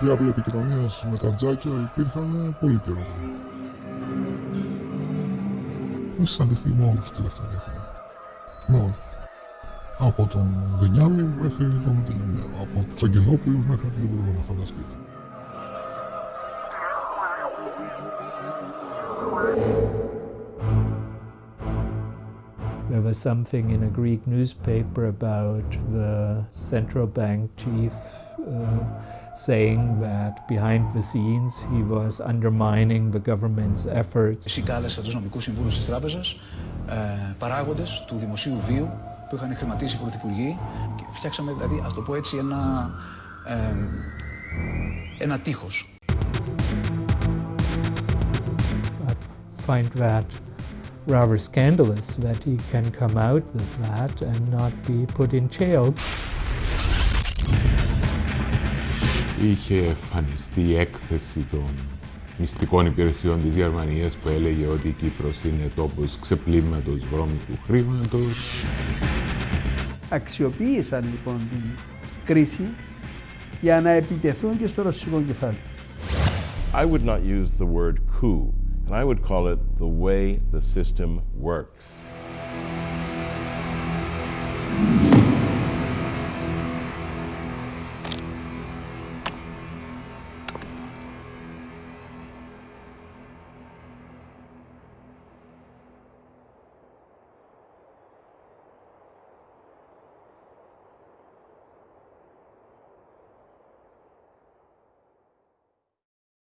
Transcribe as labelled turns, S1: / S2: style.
S1: διάβλοι επικοινωνίας με τα τζάκια υπήρχαν πολύ καιρό. Εμεί συναντηθεί με όλους τελευταία δύο χρόνια. Με όλους. Από τον Βενιάμι μέχρι τον Μητυλινέο. Από τους Αγγελόπουλους μέχρι τον δεν μπορούμε να φανταστείτε.
S2: There was something in a Greek newspaper about the central bank chief uh, saying that behind the scenes he was undermining the government's efforts.
S3: Συγκάλεσα τους νομικούς συμβούλους της τράπεζας, ε, παράγοντες του δημοσίου βίου που είχαν χρηματίσει οι πρωθυπουργοί και φτιάξαμε δηλαδή, ας το πω έτσι, ένα, ε, ένα τείχος.
S2: I find that rather scandalous that he can come out with that and not be put in jail.
S4: Είχε εμφανιστεί η έκθεση των μυστικών υπηρεσιών της Γερμανίας που έλεγε ότι η Κύπρος είναι τόπος ξεπλήματος βρώμικου χρήματος.
S5: Αξιοποίησαν λοιπόν την κρίση για να επιτεθούν και στο ρωσικό κεφάλι.
S6: I would not use the word coup, and I would call it the way the system works.